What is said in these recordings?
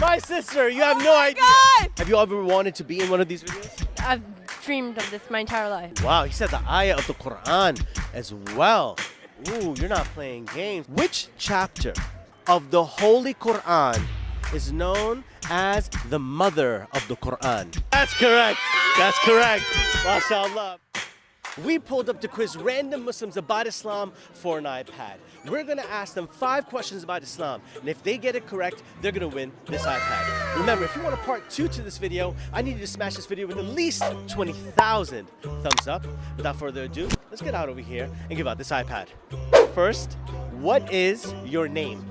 My sister, you have no oh idea. God! Have you ever wanted to be in one of these videos? I've dreamed of this my entire life. Wow, he said the ayah of the Quran as well. Ooh, you're not playing games. Which chapter of the Holy Quran is known as the mother of the Quran? That's correct. That's correct. MashaAllah. We pulled up to quiz random Muslims about Islam for an iPad. We're gonna ask them five questions about Islam, and if they get it correct, they're gonna win this iPad. Remember, if you want a part two to this video, I need you to smash this video with at least 20,000 thumbs up. Without further ado, let's get out over here and give out this iPad. First, what is your name?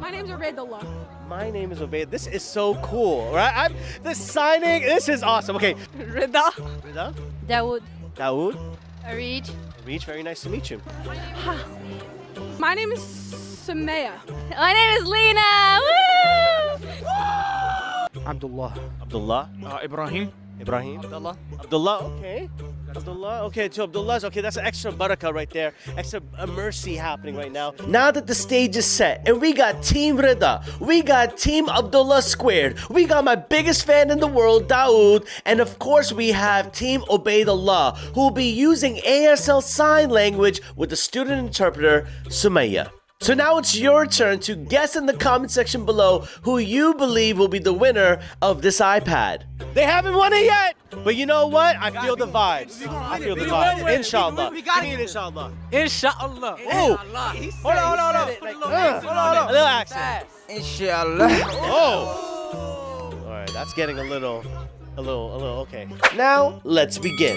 My name's Ubaidullah. My name is Obey. This is so cool, right? I'm the signing. This is awesome. Okay, Rida. Rida, Dawood, Dawood, Arid, Reach. Very nice to meet you. My name is Sumaya. My name is Lena. Woo! Abdullah. Abdullah, Uh, Ibrahim. Ibrahim, Abdullah. Abdullah. Okay, Abdullah. Okay, two Abdullah's. Okay, that's an extra barakah right there. Extra mercy happening right now. Now that the stage is set, and we got Team Rida, we got Team Abdullah squared, we got my biggest fan in the world, Dawood, and of course we have Team Ubaidullah, who will be using ASL sign language with the student interpreter, Sumaya. So now it's your turn to guess in the comment section below who you believe will be the winner of this iPad. They haven't won it yet, but you know what? I feel the vibes. I feel the vibes. Inshallah. We got Give me an it. Inshallah. Inshallah. Oh, Hold on, hold on, hold on. uh, Hold on, a little accent. Inshallah. Oh. All right, that's getting a little, a little, a little. Okay. Now let's begin.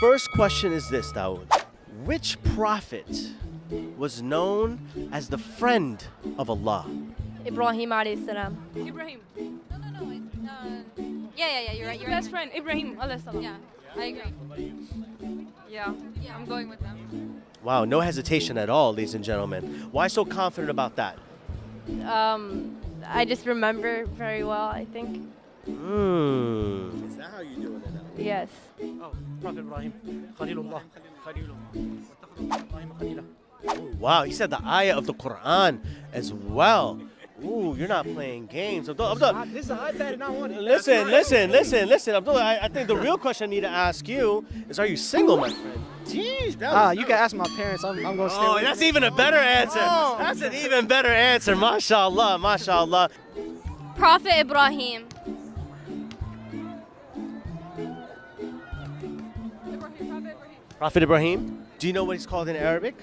First question is this, Dawood. Which prophet was known as the friend of Allah? Ibrahim alayhi salam. Ibrahim. No, no, no. it- Uh, yeah, yeah, yeah. You're right. Your You're best right. friend, Ibrahim. alayhi salam. Yeah, I agree. Yeah, yeah. I'm going with them. Wow, no hesitation at all, ladies and gentlemen. Why so confident about that? Um, I just remember very well. I think. Hmm. Is that how you doing it now? Yes. Oh, Prophet Ibrahim. Khalilullah. Khalilullah. Ibrahim Wow, he said the ayah of the Quran as well. Ooh, you're not playing games. Abdullah, Abdullah, This is an iPad and I want it. listen, listen, listen, listen. Abdullah, I, I think the real question I need to ask you is are you single, my friend? Jeez, that Ah, was- you can ask my parents. I'm, I'm gonna stay Oh, with that's even a better answer. That's an even better answer. MashaAllah, MashaAllah. Prophet Ibrahim. Ibrahim. Prophet Ibrahim. Do you know what it's called in Arabic?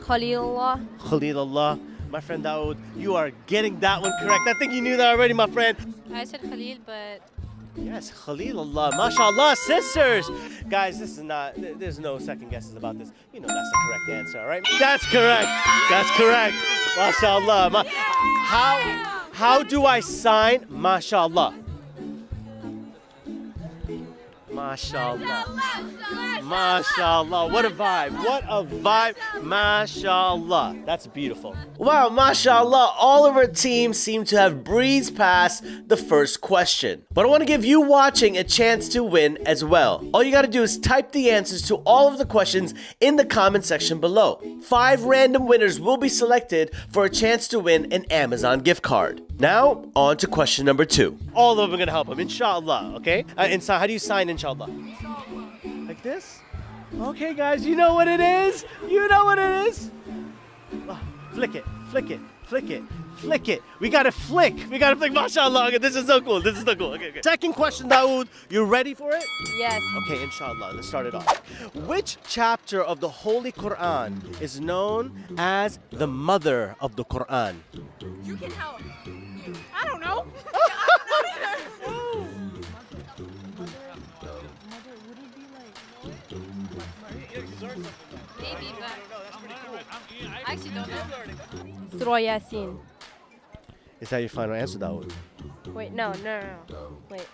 Khalilullah. Khalilullah. My friend Dawood, you are getting that one correct. I think you knew that already, my friend. I said Khalil, but Yes, Khalilullah. MashaAllah, sisters. Guys, this is not, there's no second guesses about this. You know that's the correct answer, all right? That's correct. That's correct. MashaAllah. Ma- how, how do I sign MashaAllah? MashaAllah. MashaAllah. What a vibe. What a vibe. MashaAllah. That's beautiful. Wow, MashaAllah. All of our team seem to have breezed past the first question. But I want to give you watching a chance to win as well. All you got to do is type the answers to all of the questions in the comment section below. Five random winners will be selected for a chance to win an Amazon gift card. Now, on to question number two. All of them are going to help him, inshallah, okay? Uh, inside, how do you sign inshallah? Like this? Okay, guys, you know what it is? You know what it is? Flick it, flick it, flick it, flick it. We gotta flick. We gotta flick. MashaAllah. Okay, this is so cool. This is so cool. Okay, okay. Second question, Dawood. You ready for it? Yes. Okay, inshallah. Let's start it off. Which chapter of the Holy Quran is known as the mother of the Quran? You can help. I don't maybe, but I actually don't know. Surah Yasin. Is that your final answer, Dawood? Wait, no, no, no, no. Wait.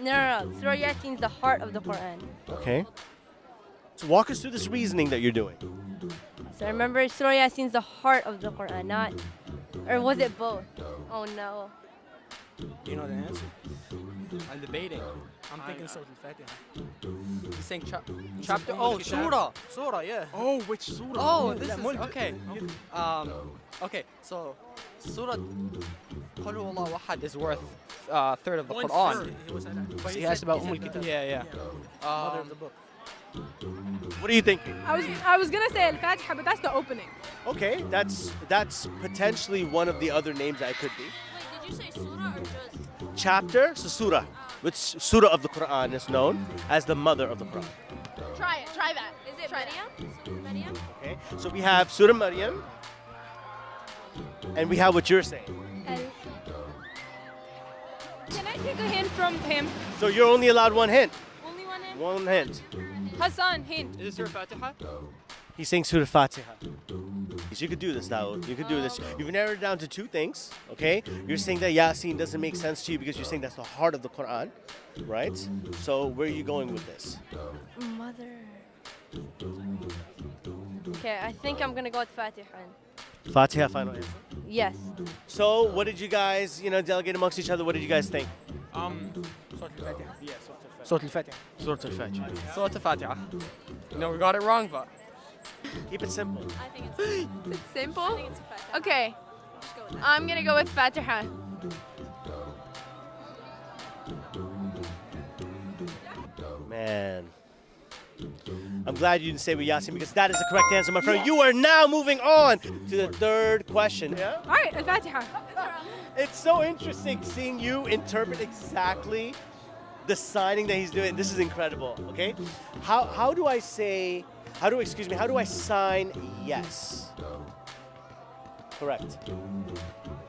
No, no, no. Surah Yasin is the heart of the Quran. Okay. So walk us through this reasoning that you're doing. So remember, Surah Yasin is the heart of the Quran, not. Or was it both? Oh no. Do you know the answer? I'm debating. I'm thinking Surah Al-Fatiha. He's saying chap chapter. Oh, surah. Surah, yeah. Oh, which surah? Oh, this That is mulk. okay. Um, okay. So, Surah Qul Huwallahu Ahad is worth uh, third of the Quran. He was saying that. But He asked about he Umm said al-Kitab. Yeah, yeah. Mother Um, of the book. What are you thinking? I was I was gonna say Al-Fatiha, but that's the opening. Okay, that's that's potentially one of the other names that it could be. Wait, did you say surah or juz? Chapter, so surah, oh. which surah of the Quran is known as the mother of the Quran. Try it. Try that. Is it Try. Maryam? Surah Maryam? Okay, so we have Surah Maryam, and we have what you're saying. Can I take a hint from him? So you're only allowed one hint. Only one hint. Hassan, hint. is this your Fatiha? He's saying Surah Fatiha. So you could do this, Dawood. You could do this. You've narrowed it down to two things, okay? You're saying that Yasin doesn't make sense to you because you're saying that's the heart of the Quran, right? So where are you going with this? Mother. Okay, I think I'm gonna go with Fatiha. Fatiha, final answer. Yes. So what did you guys, you know, delegate amongst each other? What did you guys think? Um, Surah Al-Fatiha. Yeah, Surah Al-Fatiha. Surah Al-Fatiha. Surah Al-Fatiha. No, we got it wrong, but Keep it simple. I think it's It's I simple. think it's Fatiha. Okay, go. I'm gonna go with Fatiha. Man. I'm glad you didn't say with Yasin because that is the correct answer, my friend. You are now moving on to the third question. Yeah? All right, Al-Fatiha. It's so interesting seeing you interpret exactly the signing that he's doing. This is incredible. Okay, how how do I say? How do excuse me? How do I sign yes? Correct.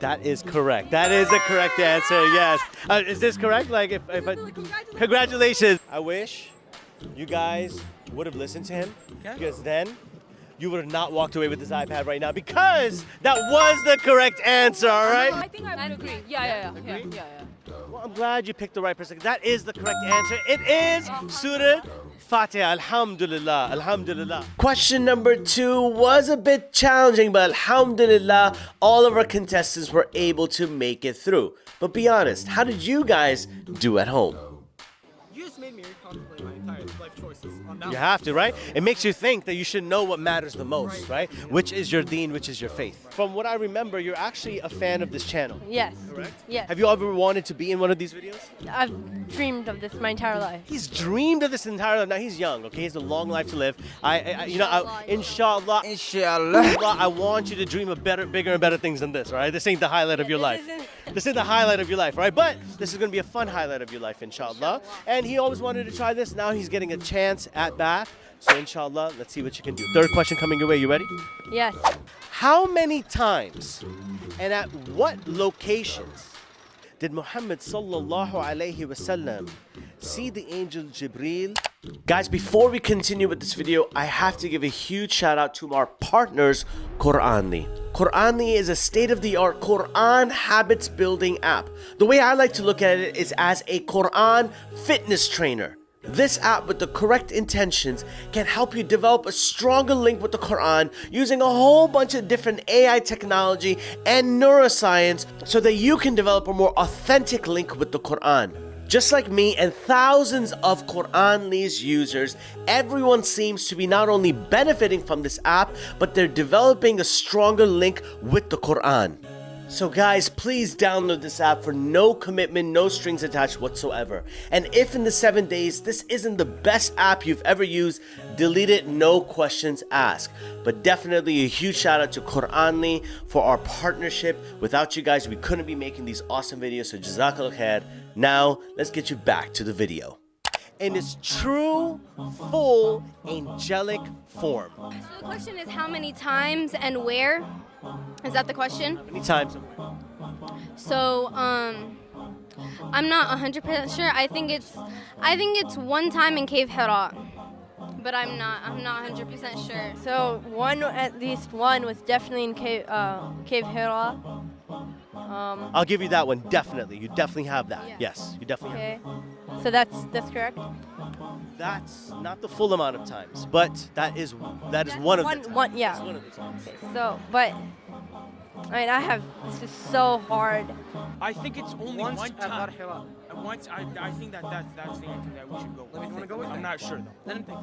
That is correct. That is the correct answer. Yes. Uh, is this correct? Like if, if I, congratulations. I wish you guys would have listened to him because then you would have not walked away with this iPad right now because that was the correct answer. All right. I think I would agree. Yeah, yeah, yeah, yeah, yeah, yeah. Well, I'm glad you picked the right person. That is the correct answer. It is Surah Fatiha. Alhamdulillah. Alhamdulillah. Question number two was a bit challenging, but Alhamdulillah, all of our contestants were able to make it through. But be honest, how did you guys do at home? You made me recontemplate my entire life choices on that You have to, right? It makes you think that you should know what matters the most, right? Which is your deen, which is your faith. From what I remember, you're actually a fan of this channel. Yes. Correct? Yes. Have you ever wanted to be in one of these videos? I've dreamed of this my entire life. He's dreamed of this entire life. Now he's young, okay? He has a long life to live. I, I I- you know, I, inshallah, Inshallah. inshallah, I want you to dream of better, bigger and better things than this, right? This ain't the highlight of your This life. This is the highlight of your life, right? But this is gonna be a fun highlight of your life, inshallah. And he always wanted to try this. Now he's getting a chance at bat. So inshallah, let's see what you can do. Third question coming your way. You ready? Yes. How many times and at what locations did Muhammad sallallahu alaihi wasallam see the angel Jibril? Guys, before we continue with this video, I have to give a huge shout out to our partners, Quranly. Quranly is a state-of-the-art Quran habits building app. The way I like to look at it is as a Quran fitness trainer. This app with the correct intentions can help you develop a stronger link with the Quran using a whole bunch of different AI technology and neuroscience so that you can develop a more authentic link with the Quran. Just like me and thousands of Quranly's users, everyone seems to be not only benefiting from this app, but they're developing a stronger link with the Quran. So guys, please download this app for no commitment, no strings attached whatsoever. And if in the seven days this isn't the best app you've ever used, delete it, no questions asked. But definitely a huge shout out to Quranly for our partnership. Without you guys, we couldn't be making these awesome videos, so Jazakallah khair. Now, let's get you back to the video. In its true, full, angelic form. So the question is how many times and where? Is that the question? Many times. So um I'm not 100% sure. I think it's I think it's one time in Cave Hira. But I'm not I'm not 100% sure. So one, at least one, was definitely in Cave, uh, Cave Hira. Um, I'll give you that one, definitely. You definitely have that. Yeah. Yes, you definitely have okay. So that's that's correct. That's not the full amount of times, but that is that is one of One, the times. one, yeah. It's one of the times. Okay, so, but I mean, I have. This is so hard. I think it's only Once one time. Hira. Once I, I think that that's that's the answer that we should go. Let me wanna go with I'm it? not sure though. Let him think.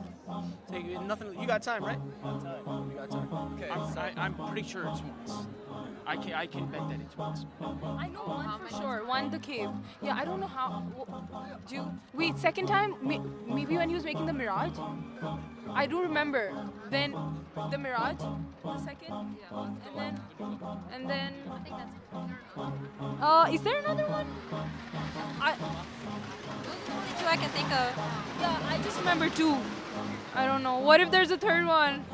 Take you- nothing. You got time, right? You got time. Okay. I'm, so- I, I'm pretty sure it's once. I can I can bet that it's once. I know one for sure. One the cave. Yeah, I don't know how. wh- Do wait second time? Maybe when he was making the Mi'raj. I do remember. Then the Mi'raj, the second, yeah, and then and then. I think that's Uh, is there another one? I Only two I can think of. yeah, I just remember two. I don't know. What if there's a third one?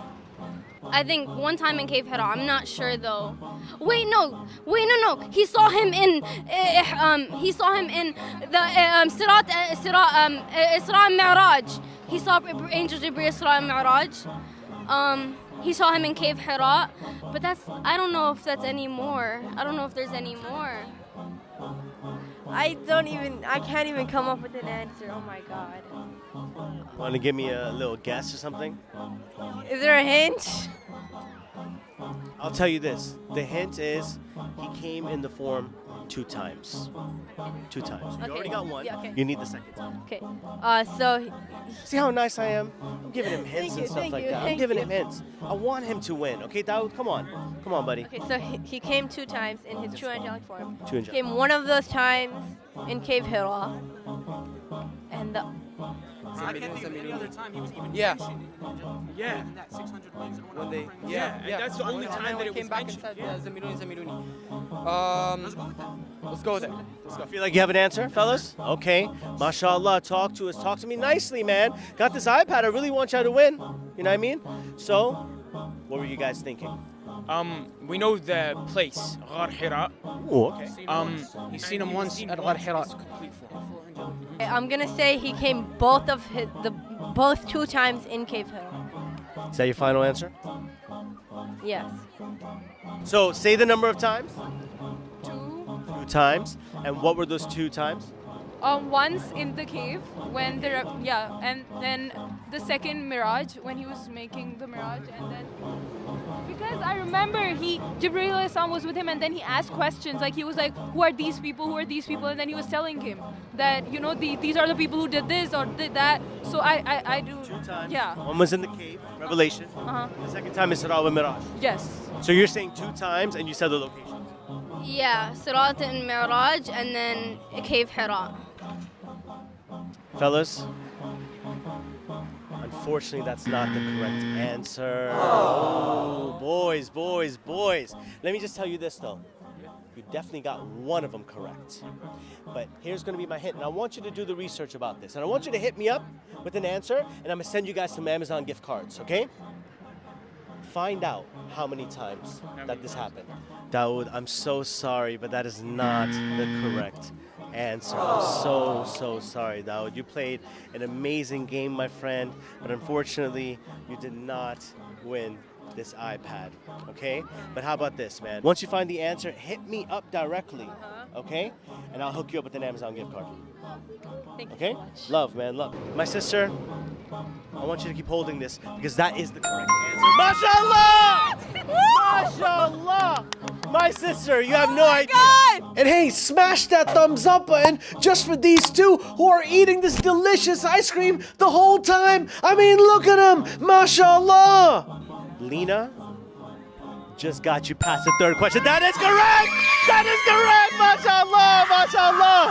I think one time in Cave Hira. I'm not sure though. Wait, no. Wait, no, no. He saw him in. Uh, um, he saw him in the uh, um, Sirat, uh, Sirat, um, Isra Mi'raj. He saw Angel Jibreel Isra Mi'raj. Um, he saw him in Cave Hira, but that's. I don't know if that's any more. I don't know if there's any more. I don't even. I can't even come up with an answer. Oh my god. Want to give me a little guess or something? Is there a hint? I'll tell you this. The hint is he came in the form two times. Two times. You already got one. Yeah, okay. You need the second time. Okay. Uh, so See how nice I am? I'm giving him hints and you, stuff like you, that. I'm giving you. him hints. I want him to win. Okay, Dawood, come on. Come on, buddy. Okay, so he, he came two times in his true angelic form. Two angelic. Came one of those times in Cave Hira. And the, I can't think of any other time he was even Yeah. mentioned in Angelic form. Yeah. Than that 600 wings and one When they, offering. yeah, and that's the only time that they it came was back mentioned. and said, yeah. uh, Zamiluni, Zamiluni. Um, Let's go with that. let's go with it. Let's go. Feel like you have an answer, fellas? Okay. MashaAllah, talk to us. Talk to me nicely, man. Got this iPad. I really want y'all to win. You know what I mean? So, what were you guys thinking? Um, we know the place, Ghar Hira. Oh, okay. Um, he's seen him once at Ghar Hira. Complete form. I'm gonna say he came both of his, the both two times in Cave Hill. Is that your final answer? Yes. So, say the number of times. Two. Two times. And what were those two times? Um, once in the cave when there, yeah, and then the second Mi'raj when he was making the Mi'raj, and then because I remember he Jibreel Islam was with him, and then he asked questions like he was like, "Who are these people? Who are these people?" And then he was telling him that you know the, these are the people who did this or did that. So I I, I do Two times. Yeah. One was in the cave, Revelation. Uh huh. The second time is Sirah and Miraj. Yes. So you're saying two times and you said the locations. Yeah, Sirat and Mi'raj, and then Cave Hira. Fellas, unfortunately, that's not the correct answer. Oh, boys, boys, boys. Let me just tell you this, though. You definitely got one of them correct. But here's going to be my hint, and I want you to do the research about this. And I want you to hit me up with an answer, and I'm going to send you guys some Amazon gift cards, okay? Find out how many times that this happened. Dawood, I'm so sorry, but that is not the correct answer. I'm so, so sorry, Dawood. You played an amazing game, my friend, but unfortunately, you did not win this iPad, okay? But how about this, man? Once you find the answer, hit me up directly, uh-huh. okay? And I'll hook you up with an Amazon gift card. Thank you Okay? so. Love, man, love. My sister, I want you to keep holding this because that is the correct answer. MashaAllah! MashaAllah! My sister, you have oh no idea. And hey, smash that thumbs up button just for these two who are eating this delicious ice cream the whole time. I mean, look at them. MashaAllah! Lena just got you past the third question. That is correct! That is correct! MashaAllah!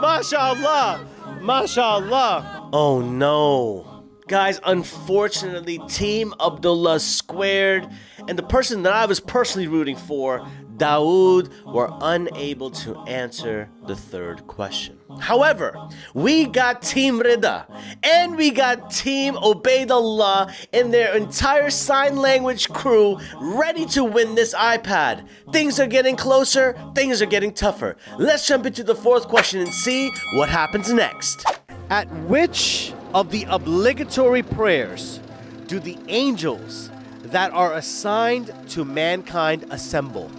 MashaAllah! MashaAllah! Oh no. Guys, unfortunately, Team Abdullah squared, and the person that I was personally rooting for, Dawood, were unable to answer the third question. However, we got Team Rida and we got Team Ubaidullah and their entire sign language crew ready to win this iPad. Things are getting closer, things are getting tougher. Let's jump into the fourth question and see what happens next. At which of the obligatory prayers do the angels that are assigned to mankind assemble?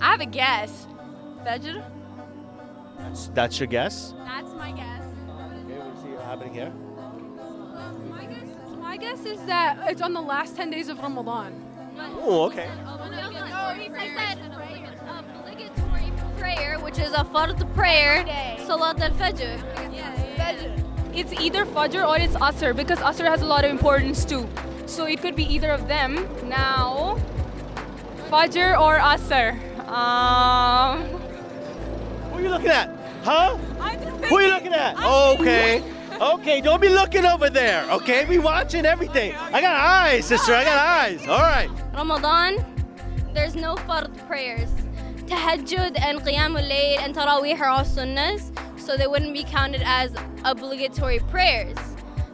I have a guess. Fajr. That's, that's your guess? That's my guess. Okay, we'll see what happening here. My guess, my guess is that it's on the last 10 days of Ramadan. Oh, okay. No, he says that which is a fard prayer, Salat al-Fajr. It's either Fajr or it's Asr because Asr has a lot of importance too. So it could be either of them. Now, Fajr or Asr. Um, Who are you looking at? Huh? Who are you looking at? I'm Okay. Okay, don't be looking over there. Okay, we watching everything. I got eyes, sister. I got eyes. All right. Ramadan, there's no fard prayers. Tahajjud and Qiyamul Layl and Taraweeh are all sunnahs, so they wouldn't be counted as obligatory prayers.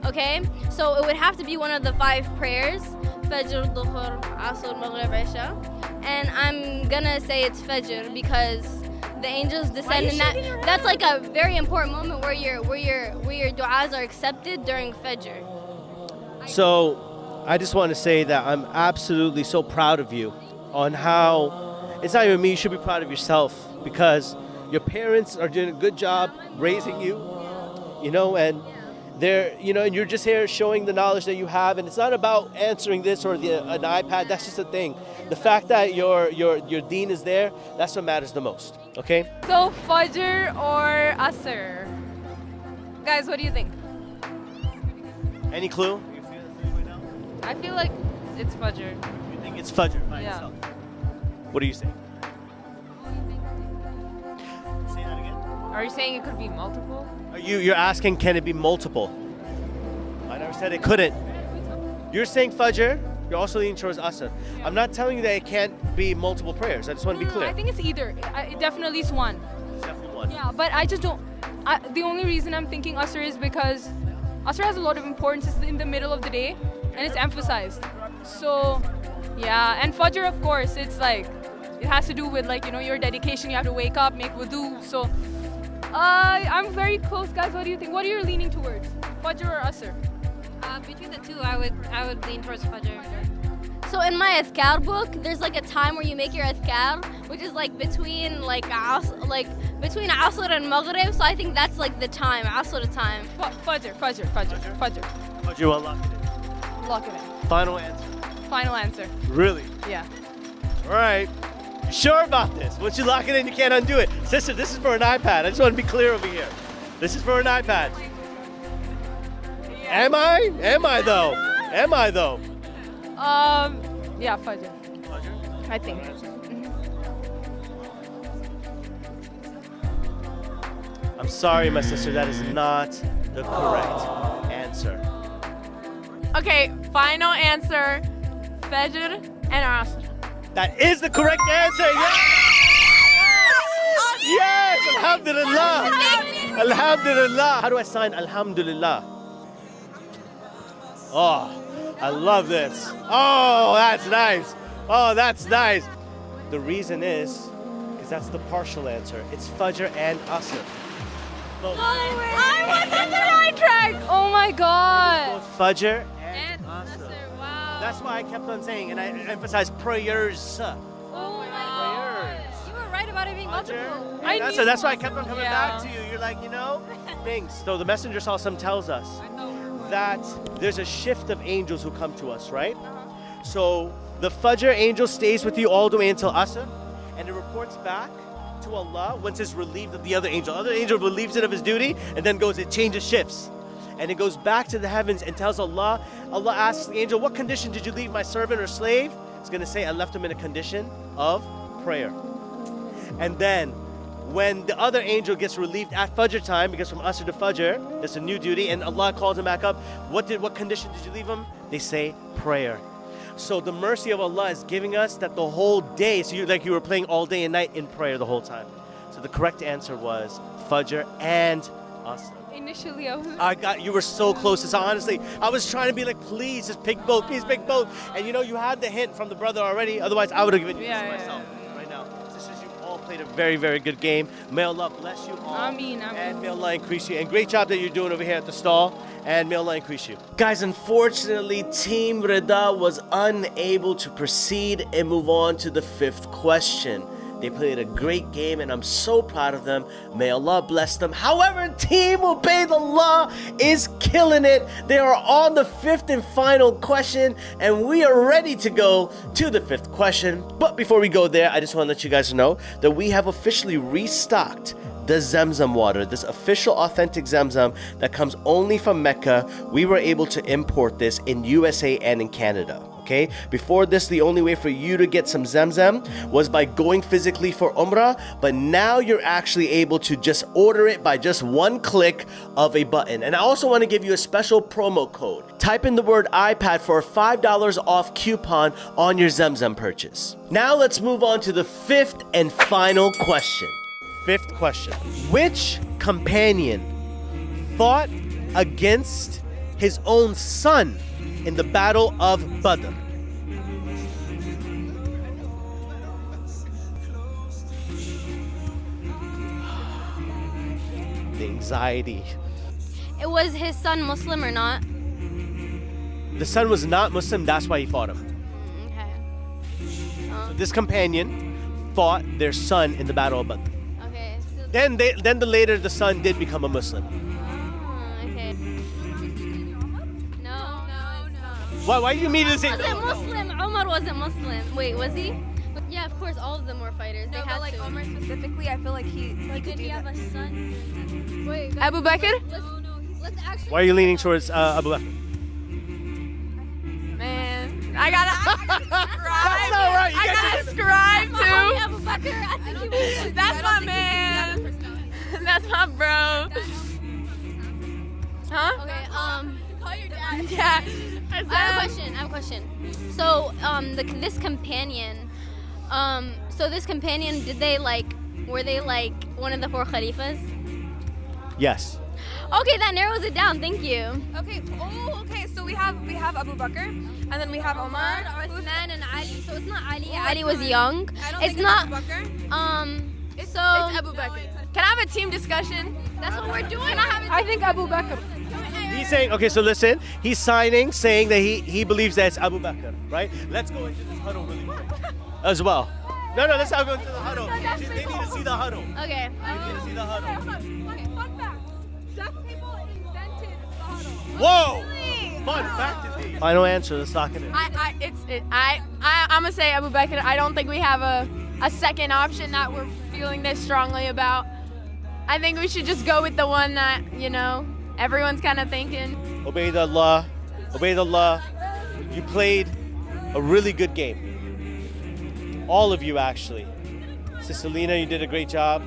Okay? So it would have to be one of the five prayers Fajr, Dhuhr, Asr, Maghrib, Isha. And I'm gonna say it's Fajr because the angels descend and that that's like a very important moment where your where your where your du'as are accepted during Fajr. So, I just want to say that I'm absolutely so proud of you on how it's not even me. You should be proud of yourself because your parents are doing a good job raising you, you know, and they're, you know, and you're just here showing the knowledge that you have. And it's not about answering this or the, an iPad. That's just a thing. The fact that your your your deen is there, that's what matters the most. Okay. So Fajr or Asr? Guys, what do you think? Any clue? I feel like it's Fajr. You think it's Fajr by Yeah. itself? What do you say? Say that again. Are you saying it could be multiple? Are you you're asking can it be multiple? I never said it couldn't. You're saying Fajr. You're also leaning towards Asr. I'm not telling you that it can't be multiple prayers. I just want to be clear. I think it's either. It definitely is one. it's definitely one. Yeah, but I just don't. I, the only reason I'm thinking Asr is because Asr has a lot of importance. It's in the middle of the day, and it's emphasized. So, yeah, and Fajr, of course, it's like it has to do with like you know your dedication. You have to wake up, make wudu. So, uh, I'm very close, guys. What do you think? What are you leaning towards, Fajr or Asr? Uh, between the two, I would I would lean towards Fajr. So in my Athkar book, there's like a time where you make your Athkar, which is like between like Asr, like between Asr and Maghrib. So I think that's like the time, Asr time. Fa- Fajr, Fajr, Fajr, Fajr. Fajr will lock it in. Lock it in. in. Final answer. Final answer. Really? Yeah. All right. You sure about this? Once you lock it in, you can't undo it. Sister, this is for an iPad. I just want to be clear over here. This is for an iPad. Am I? Am I though? Am I though? Um. Yeah, Fajr. I think. I'm sorry, my sister, that is not the correct answer. Okay, final answer: Fajr and Asr. That is the correct answer. Yes! Yes! Alhamdulillah! Alhamdulillah! How do I sign Alhamdulillah? Oh, I love this. Oh, that's nice. Oh, that's nice. The reason is because that's the partial answer. It's Fajr and. Both, I was the right track. Oh my god. both Fajr and Asr. Wow. That's why I kept on saying, and I emphasize prayers. oh my God. Prayers. You were right about it being multiple. I that's, knew that's why I kept on coming yeah. back to you. You're like, you know, things. So the messenger saw some tells us that there's a shift of angels who come to us, right? Uh-huh. So the Fajr angel stays with you all the way until Asr, and it reports back to Allah once it's relieved of the other angel. Other angel relieves it of his duty, and then goes, it changes shifts. And it goes back to the heavens and tells Allah, Allah asks the angel, what condition did you leave my servant or slave? It's gonna say, I left him in a condition of prayer. And then when the other angel gets relieved at Fajr time, because from Asr to Fajr, it's a new duty, and Allah calls him back up, what did what condition did you leave him? They say prayer. So the mercy of Allah is giving us that the whole day, so you like you were playing all day and night in prayer the whole time. So the correct answer was Fajr and Asr. Initially, I was. I got you were so close. So honestly, I was trying to be like, please just pick both, please pick both. And you know, you had the hint from the brother already. Otherwise, I would have given you Yeah, this yeah, myself now. Sisters, you all played a very, very good game. May Allah bless you all. Ameen, ameen. And may Allah increase you. And great job that you're doing over here at the stall. And may Allah increase you. Guys, unfortunately, Team Rida was unable to proceed and move on to the fifth question. They played a great game, and I'm so proud of them. May Allah bless them. However, Team Ubaidullah is killing it. They are on the fifth and final question, and we are ready to go to the fifth question. But before we go there, I just want to let you guys know that we have officially restocked the Zamzam water, this official authentic Zamzam that comes only from Mecca. We were able to import this in USA and in Canada. Okay, before this, the only way for you to get some Zamzam was by going physically for Umrah, but now you're actually able to just order it by just one click of a button. And I also want to give you a special promo code. Type in the word iPad for a $5 off coupon on your Zamzam purchase. Now let's move on to the fifth and final question. Fifth question Which companion fought against his own son in the Battle of Badr? The anxiety. It was his son Muslim or not? The son was not Muslim, that's why he fought him. Mm, okay. Uh. This companion fought their son in the Battle of Badr. Okay. So, Then, they, then the later the son did become a Muslim. Why? Why do you immediately say Wasn't? Muslim. Omar wasn't Muslim. Wait, was he? Yeah, of course, all of them were fighters. They No, had but like to. Omar specifically, I feel like he he could Did he have that. a son? Wait. Abu Bakr? Let's, let's actually. Why are you leaning towards uh, Abu Bakr? Man, I gotta That's not right. You I gotta are- ascribe to. Abu Bakr, I think he was. That's my man. That's my bro. Huh? Okay. Um. Call your dad. Yeah. I have a question. I have a question. So, um, the, this companion, um, so this companion, did they like, were they like one of the four Khalifas? Yes. Okay, that narrows it down. Thank you. Okay. Oh, okay. So we have we have Abu Bakr, and then we have Omar. Uthman, and Ali. So it's not Ali. Oh, Ali was young. I don't It's think not. Abu Bakr. Um. It's, so it's Abu Bakr. Can I have a team discussion? that's what we're doing. I have I think Abu Bakr. He's saying, okay, so listen, he's signing, saying that he, he believes that it's Abu Bakr, right? Let's go into this huddle really quick as well. No, no, let's not go into the huddle. They need to see the huddle. Okay. They need to see the um, huddle. Okay, fun fact. Deaf people invented the huddle. Whoa! Fun fact indeed. Final answer, let's lock it in. I, I, it's, it, I, I, I'm gonna say Abu Bakr. I don't think we have a, a second option that we're feeling this strongly about. I think we should just go with the one that you know everyone's kind of thinking. Ubaidullah, Ubaidullah, you played a really good game. All of you, actually. Sister Lena, you did a great job.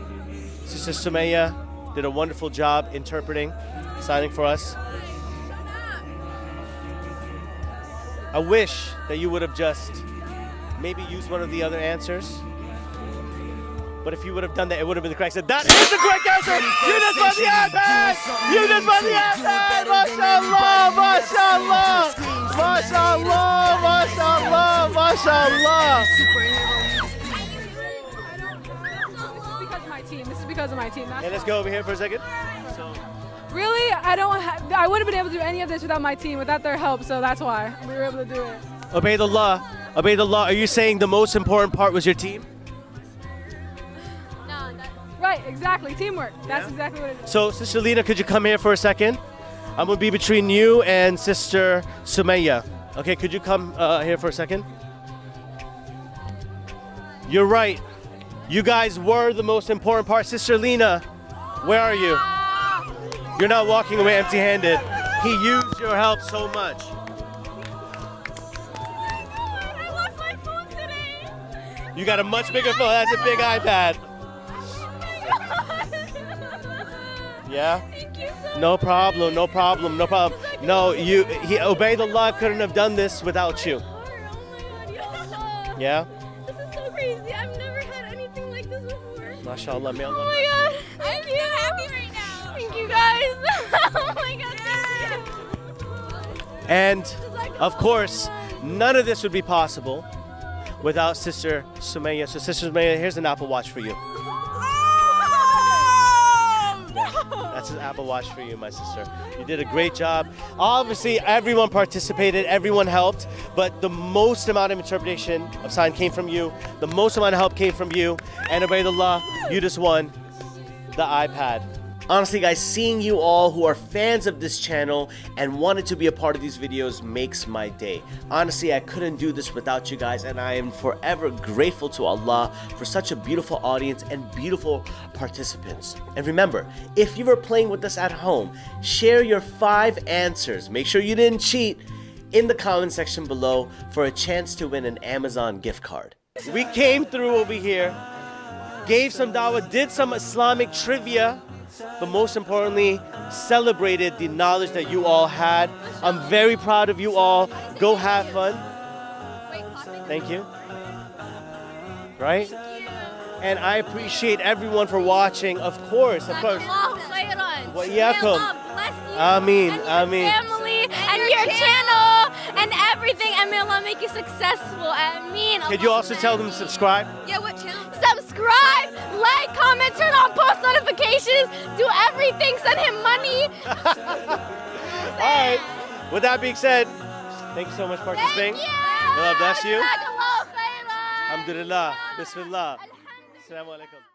Sister Sumaya did a wonderful job interpreting, signing for us. I wish that you would have just maybe used one of the other answers. But if you would have done that, it would have been the correct answer. That is the correct answer! You just won the iPad! You just won the iPad! MashaAllah! MashaAllah! MashaAllah! MashaAllah! MashaAllah! This is because of my team. This is because of my team. That's Hey, let's go over here for a second. So, Really, I don't. Ha- I wouldn't have been able to do any of this without my team, without their help. So that's why we were able to do it. Ubaidullah, Ubaidullah, are you saying the most important part was your team? No, that, Right, exactly. Teamwork. That's Yeah? exactly what it is. So, Sister Lena, could you come here for a second? I'm gonna be between you and Sister Sumaya. Okay, could you come uh, here for a second? You're right. You guys were the most important part. Sister Lena, where are you? You're not walking away empty handed. He used your help so much. I lost my phone today. You got a much bigger phone. That's a big iPad. Yeah? Thank you so No problem, no problem, no problem. No, you Ubaidullah couldn't have done this without you. Oh yeah? This is so crazy. I've never had anything like this before. MashaAllah, may Oh Allah my bless god. Thank you. happy right now. Thank you guys. oh my god. Thank you. you. And of course, none of this would be possible without Sister Sumaya. So Sister Sumaya, here's an Apple Watch for you. That's an Apple Watch for you, my sister. You did a great job. Obviously, everyone participated, everyone helped, but the most amount of interpretation of sign came from you. The most amount of help came from you. And Ubaidullah, you just won the iPad. Honestly, guys, seeing you all who are fans of this channel and wanted to be a part of these videos makes my day. Honestly, I couldn't do this without you guys, and I am forever grateful to Allah for such a beautiful audience and beautiful participants. And remember, if you were playing with us at home, share your five answers. Make sure you didn't cheat in the comment section below for a chance to win an Amazon gift card. We came through over here, gave some dawah, did some Islamic trivia, but most importantly, celebrated the knowledge that you all had. I'm very proud of you all. Go have fun. Thank you. Right? And I appreciate everyone for watching, of course, of course. Allahu khairan. Wa May iyaakum. Allah bless you Ameen, and your ameen. family and, your, channel. Everything Allah make you successable. Ameen. Could you also tell them to subscribe? Yeah, what channel? Subscribe, like, comment, turn on post notifications, do everything, send him money. All right. With that being said, thank you so much for participating. Thank you. May Allah bless you. Alhamdulillah. Bismillah. Assalamu alaikum.